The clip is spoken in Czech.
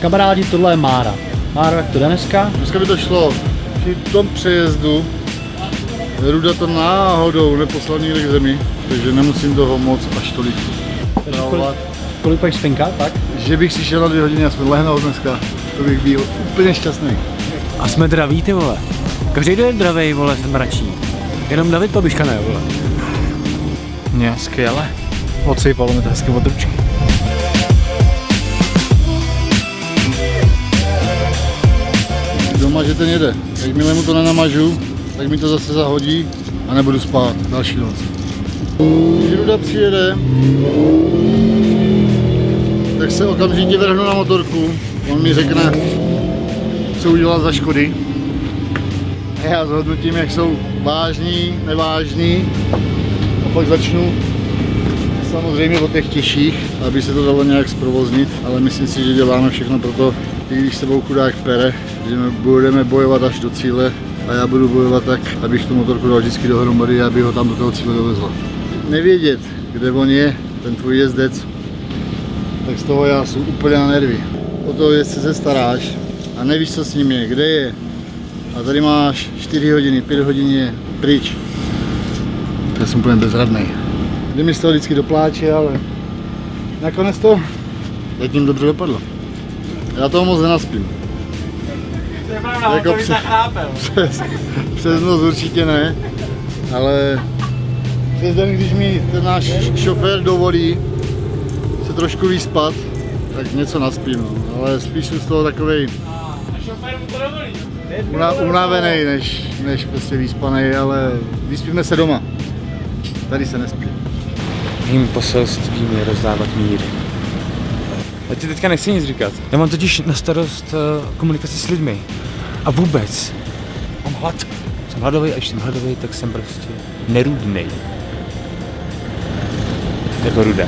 Kamarádi, tohle je Mára. Mára, jak to jde dneska? Dneska by to šlo. Při tom přejezdu Ruda to náhodou neposlal nikde k zemi, takže nemusím toho moc až tolik Kolik, kolik pojď spinka, tak? Že bych si šel na dvě hodiny aspoň lehnout dneska, to bych byl úplně šťastný. A jsme draví, ty vole. Každý den je dravej, vole, jsem mračí. Jenom David Babiška ne, vole. Mě, skvěle. Odsejpalo mi to hezky od ručky. Doma, že ten jede. Jakmile mu to nenamažu, tak mi to zase zahodí a nebudu spát další noc. Když Ruda přijede, tak se okamžitě vrhnu na motorku. On mi řekne, co udělal za škody. A já zhodnotím, jak jsou vážní, nevážní. A pak začnu samozřejmě o těch těžších, aby se to dalo nějak zprovoznit, ale myslím si, že děláme všechno pro to, i když sebou chudák pere, že budeme bojovat až do cíle a já budu bojovat tak, abych tu motorku dal vždycky dohromady a aby ho tam do toho cíle dovezla. Nevědět, kde on je, ten tvůj jezdec, tak z toho já jsem úplně na nervy. O toho jezdce se staráš a nevíš, co s ním je, kde je. A tady máš 4 hodiny, 5 hodin je pryč. Já jsem úplně bezradný. Jde mi z toho vždycky do pláče, ale nakonec to zatím dobře dopadlo. Já toho moc nenaspím. To je pravda, Jako přes, přes, přes noc určitě ne, ale přes den, když mi ten náš šofér dovolí se trošku vyspat, tak něco naspím, no. ale spíš jsem z toho takovej una, unavený, než, než prostě vyspaný, ale vyspíme se doma. Tady se nespí. Mým poselstvím je rozdávat míry. Já ti teďka nechci nic říkat. Já mám totiž na starost uh, komunikaci s lidmi. A vůbec. Mám hlad. Jsem hladový a když jsem hladový, tak jsem prostě nerudnej. Jako ruda.